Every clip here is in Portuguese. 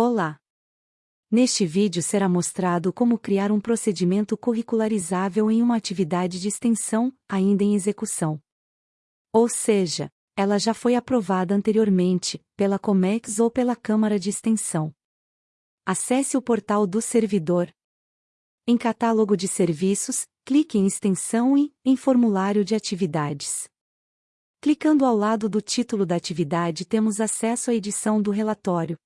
Olá! Neste vídeo será mostrado como criar um procedimento curricularizável em uma atividade de extensão, ainda em execução. Ou seja, ela já foi aprovada anteriormente, pela COMEX ou pela Câmara de Extensão. Acesse o portal do servidor. Em Catálogo de Serviços, clique em Extensão e em Formulário de Atividades. Clicando ao lado do título da atividade temos acesso à edição do relatório.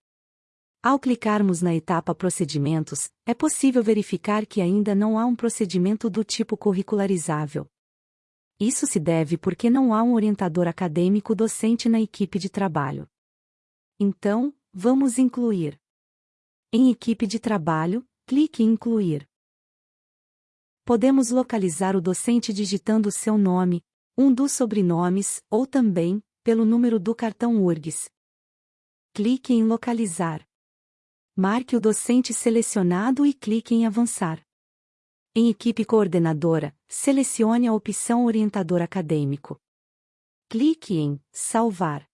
Ao clicarmos na etapa Procedimentos, é possível verificar que ainda não há um procedimento do tipo curricularizável. Isso se deve porque não há um orientador acadêmico docente na equipe de trabalho. Então, vamos incluir. Em Equipe de Trabalho, clique em Incluir. Podemos localizar o docente digitando seu nome, um dos sobrenomes, ou também, pelo número do cartão URGS. Clique em Localizar. Marque o docente selecionado e clique em Avançar. Em Equipe Coordenadora, selecione a opção Orientador Acadêmico. Clique em Salvar.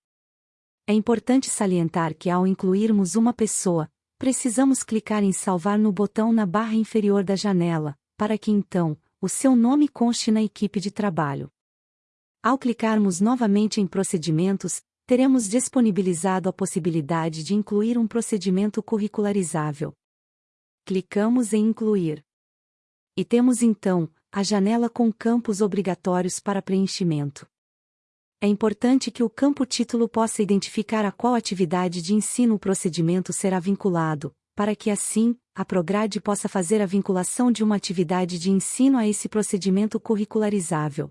É importante salientar que ao incluirmos uma pessoa, precisamos clicar em Salvar no botão na barra inferior da janela, para que então, o seu nome conste na equipe de trabalho. Ao clicarmos novamente em Procedimentos, teremos disponibilizado a possibilidade de incluir um procedimento curricularizável. Clicamos em Incluir. E temos então a janela com campos obrigatórios para preenchimento. É importante que o campo título possa identificar a qual atividade de ensino o procedimento será vinculado, para que assim, a Prograde possa fazer a vinculação de uma atividade de ensino a esse procedimento curricularizável.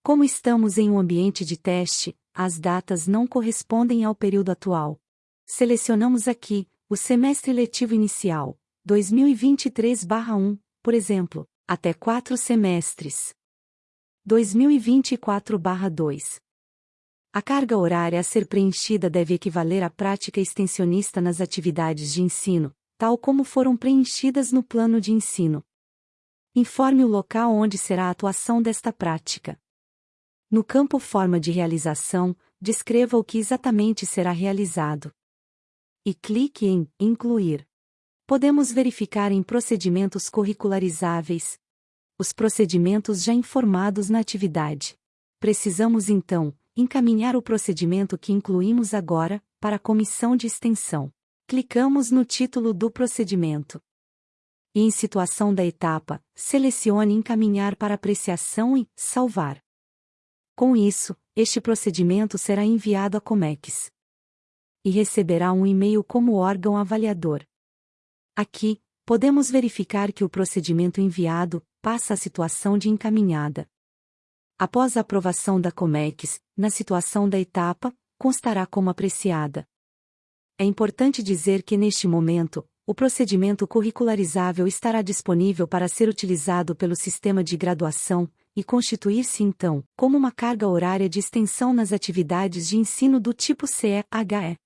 Como estamos em um ambiente de teste, as datas não correspondem ao período atual. Selecionamos aqui o semestre letivo inicial, 2023/1, por exemplo, até quatro semestres. 2024/2. A carga horária a ser preenchida deve equivaler à prática extensionista nas atividades de ensino, tal como foram preenchidas no plano de ensino. Informe o local onde será a atuação desta prática. No campo Forma de realização, descreva o que exatamente será realizado. E clique em Incluir. Podemos verificar em procedimentos curricularizáveis os procedimentos já informados na atividade. Precisamos então encaminhar o procedimento que incluímos agora para a comissão de extensão. Clicamos no título do procedimento. E em situação da etapa, selecione Encaminhar para apreciação e Salvar. Com isso, este procedimento será enviado à Comex e receberá um e-mail como órgão avaliador. Aqui, podemos verificar que o procedimento enviado passa a situação de encaminhada. Após a aprovação da Comex, na situação da etapa, constará como apreciada. É importante dizer que neste momento, o procedimento curricularizável estará disponível para ser utilizado pelo sistema de graduação, e constituir-se então como uma carga horária de extensão nas atividades de ensino do tipo CE-HE.